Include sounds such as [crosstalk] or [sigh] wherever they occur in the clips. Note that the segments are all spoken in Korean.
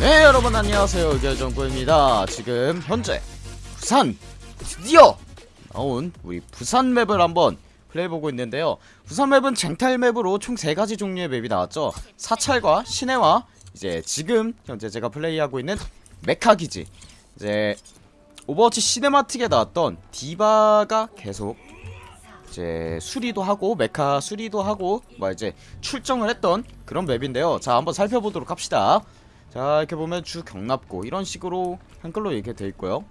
네 여러분 안녕하세요. 의결정구입니다. 지금 현재 부산 드디어 나온 우리 부산 map을 한번 플레이해보고 있는데요. 부산 map은 쟁탈 map으로 총 3가지 종류의 맵이 나왔죠. 사찰과 시내와 이제 지금 현재 제가 플레이하고 있는 메카기지. 이제 오버워치 cinematic에 나왔던 디바가 계속 이제 수리도 하고 메카 수리도 하고 뭐 이제 출정을 했던 그런 맵인데요. 자 한번 살펴보도록 합시다. 자 이렇게 보면 주 경납고 이런 식으로 한글로 이렇게 돼 있고요.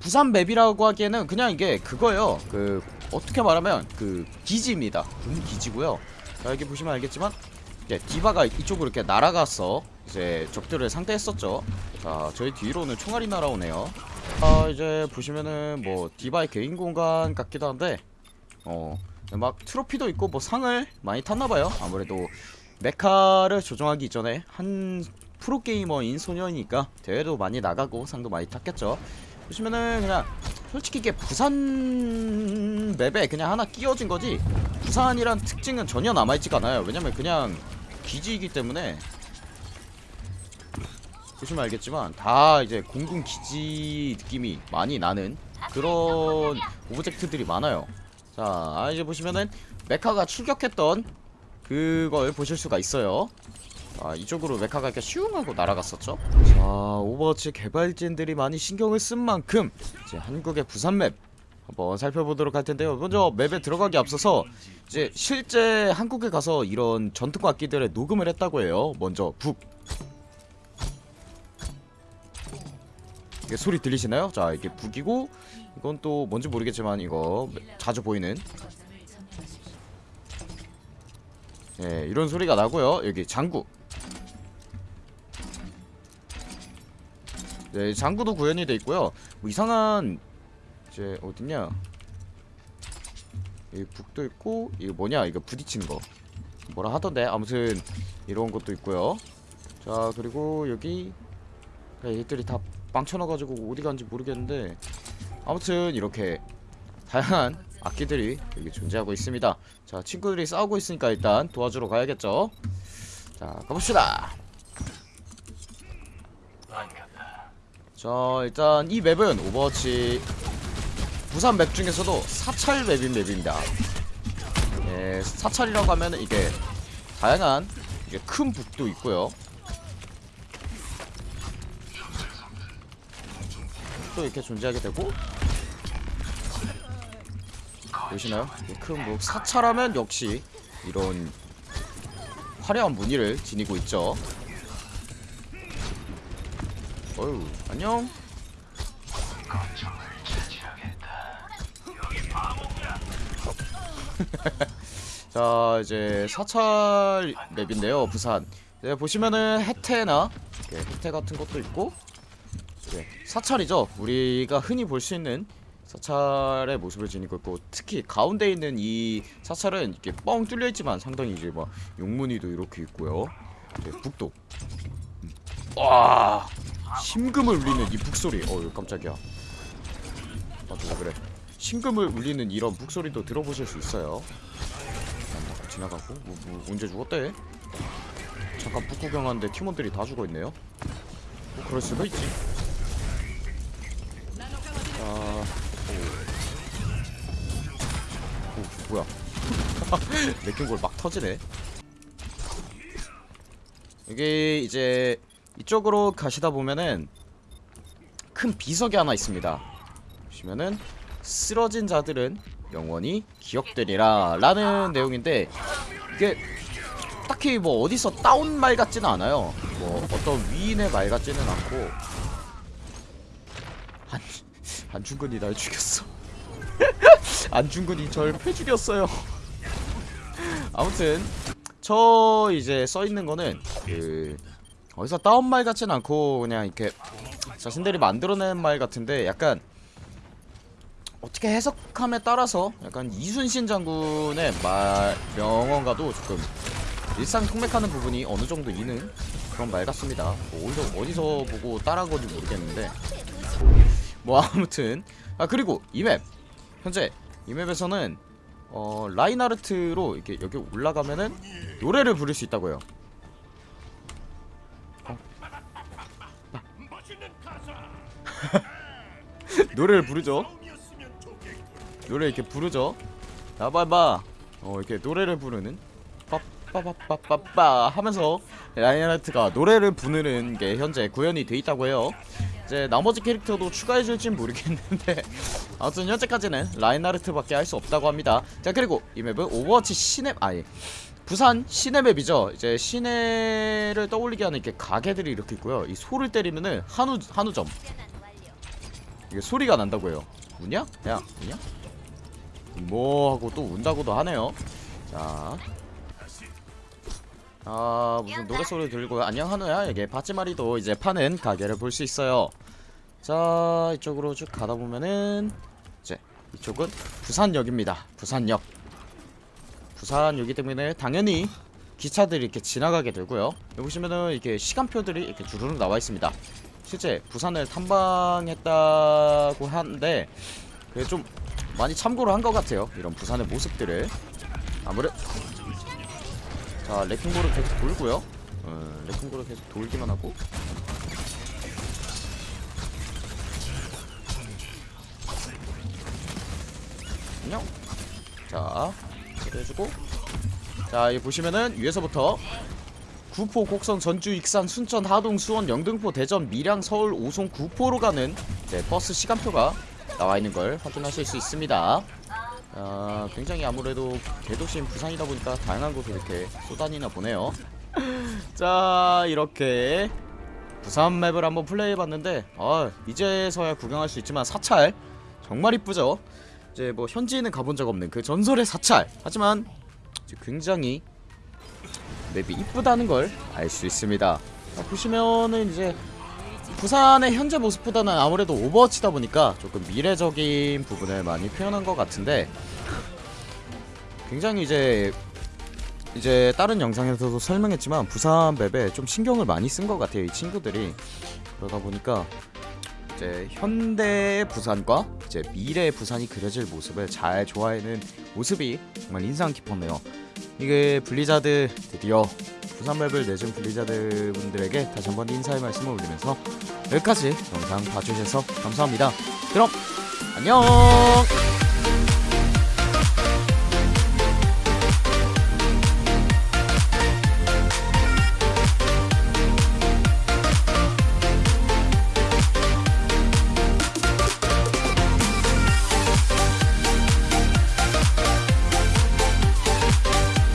부산 맵이라고 하기에는 그냥 이게 그거예요. 그 어떻게 말하면 그 기지입니다. 군 기지고요. 자 여기 보시면 알겠지만 예, 디바가 이쪽으로 이렇게 날아가서 이제 적들을 상대했었죠. 자 저희 뒤로는 총알이 날아오네요. 아 이제 보시면은 뭐 디바의 개인 공간 같기도 한데 어막 트로피도 있고 뭐 상을 많이 탔나봐요. 아무래도 메카를 조정하기 이전에 한 프로게이머인 소년이니까 대회도 많이 나가고 상도 많이 탔겠죠 보시면은 그냥 솔직히 이게 부산 맵에 그냥 하나 끼워진 거지 부산이란 특징은 전혀 남아있지가 않아요. 왜냐면 그냥 기지이기 때문에. 보시면 알겠지만 다 이제 공군 기지 느낌이 많이 나는 그런 object들이 많아요. 자 이제 보시면은 메카가 출격했던 그걸 보실 수가 있어요 아 이쪽으로 메카가 이렇게 슝 하고 날아갔었죠 자 오버워치 개발진들이 많이 신경을 쓴 만큼 이제 한국의 부산map 한번 살펴보도록 할 텐데요 먼저 map에 들어가기 앞서서 이제 실제 한국에 가서 이런 전통 악기들의 녹음을 했다고 해요 먼저 북 이게 소리 들리시나요? 자 이게 북이고 이건 또 뭔지 모르겠지만 이거 자주 보이는 예, 이런 소리가 나고요. 여기 장구. 네, 장구도 구현이 돼 있고요. 뭐 이상한 이제 어딨냐? 여기 북도 있고 이거 뭐냐? 이거 부딪히는 거. 뭐라 하던데 아무튼 이런 것도 있고요. 자 그리고 여기 얘들이 다 빵쳐놔가지고 어디 간지 모르겠는데 아무튼 이렇게 다양한 악기들이 여기 존재하고 있습니다 자 친구들이 싸우고 있으니까 일단 도와주러 가야겠죠 자 가봅시다 자 일단 이 map은 오버워치 부산 map 중에서도 사찰 map인 map입니다 예, 사찰이라고 하면 이게 다양한 이게 큰 북도 있고요 또 이렇게 존재하게 되고 보시나요? 큰뭐 사찰하면 역시 이런 화려한 무늬를 지니고 있죠. 어유 안녕. [laughs] 자 이제 사찰 맵인데요 부산 네, 보시면은 해태나 네, 해태 같은 것도 있고 네, 사찰이죠 우리가 흔히 볼 수 있는 사찰의 모습을 지니고 있고 특히 가운데 있는 이 사찰은 이렇게 뻥 뚫려 있지만 상당히 이제 막 용무늬도 이렇게 있고요. 네, 북도. 와 심금을 울리는 이 북소리. 어 깜짝이야. 맞아 왜 그래? 심금을 울리는 이런 북소리도 들어보실 수 있어요. 아, 지나가고 뭐, 뭐 언제 죽었대? 잠깐 북 구경하는데 팀원들이 다 죽어 있네요. 뭐 그럴 수도 있지. 자. 오 뭐야 [laughs] 맥힌골 막 터지네 이게 이제 이쪽으로 가시다 보면은 큰 비석이 하나 있습니다. 보시면은 쓰러진 자들은 영원히 기억되리라 라는 내용인데 이게 딱히 뭐 어디서 따온 말 같지는 않아요. 뭐 어떤 위인의 말 같지는 않고. 한, 한중근이 날 죽였어. [laughs] 안중근이 절 패죽였어요. 아무튼 저 이제 써있는 거는 그 어디서 따온 말 같진 않고 그냥 이렇게 자신들이 만들어낸 말 같은데 약간 어떻게 해석함에 따라서 약간 이순신 장군의 말 명언과도 조금 일상 통맥하는 부분이 어느 정도 있는 그런 말 같습니다. 뭐 어디서, 어디서 보고 따라한 건지 모르겠는데. 뭐 아무튼. 아 그리고 이 맵. 현재 이 맵에서는 어 라인하르트로 이렇게 여기 올라가면은 노래를 부를 수 있다고요. [laughs] 노래를 부르죠. 노래 이렇게 부르죠. 나봐봐. 어 이렇게 노래를 부르는 빠빠빠빠빠 하면서 라인하르트가 노래를 부르는 게 현재 구현이 돼 있다고 해요. 이제 나머지 캐릭터도 추가해줄진 모르겠는데 [laughs] 아무튼 현재까지는 라인하르트밖에 할 수 없다고 합니다. 자 그리고 이 map은 오버워치 시내 아니 부산 시내 맵이죠. 이제 시내를 떠올리게 하는 이렇게 가게들이 이렇게 있고요. 이 소를 때리면은 한우 한우점 이게 소리가 난다고요. 우냐? 야 우냐? 뭐 하고 또 운다고도 하네요. 자. 아 무슨 노래소리 들고 안녕 한우야 이게 바찌마리도 이제 파는 가게를 볼 수 있어요 자 이쪽으로 쭉 가다 보면은 이제 이쪽은 부산역입니다 부산역 부산역이기 때문에 당연히 기차들이 이렇게 지나가게 되고요 여기 보시면은 이렇게 시간표들이 이렇게 주르륵 나와 있습니다 실제 부산을 탐방했다고 하는데 그게 좀 많이 참고를 한 것 같아요. 이런 부산의 모습들을. 아무래도 자 레킹볼을 계속 돌고요. 어, 레킹볼을 계속 돌기만 하고. 안녕. 자 해주고. 자 여기 보시면은 위에서부터 구포, 곡성, 전주, 익산, 순천, 하동, 수원, 영등포, 대전, 밀양, 서울, 오송, 구포로 가는 네, 버스 시간표가 나와 있는 걸 확인하실 수 있습니다. 아, 굉장히 아무래도 대도시인 부산이다 보니까 다양한 곳을 이렇게 쏘다니나 보네요. 자, 이렇게 부산 맵을 한번 플레이해봤는데 아, 이제서야 구경할 수 있지만 사찰 정말 이쁘죠? 이제 뭐 현지에는 가본 적 없는 그 전설의 사찰 하지만 굉장히 맵이 이쁘다는 걸 알 수 있습니다. 자, 보시면은 이제 부산의 현재 모습보다는 아무래도 오버워치다 보니까 조금 미래적인 부분을 많이 표현한 것 같은데 굉장히 이제 이제 다른 영상에서도 설명했지만 부산 맵에 좀 신경을 많이 쓴 것 같아요 이 친구들이 그러다 보니까 이제 현대의 부산과 이제 미래의 부산이 그려질 모습을 잘 조화하는 모습이 정말 인상 깊었네요 이게 블리자드 드디어 부산 map을 내준 블리자드 분들에게 다시 한번 인사의 말씀을 올리면서 여기까지 영상 봐주셔서 감사합니다. 그럼 안녕.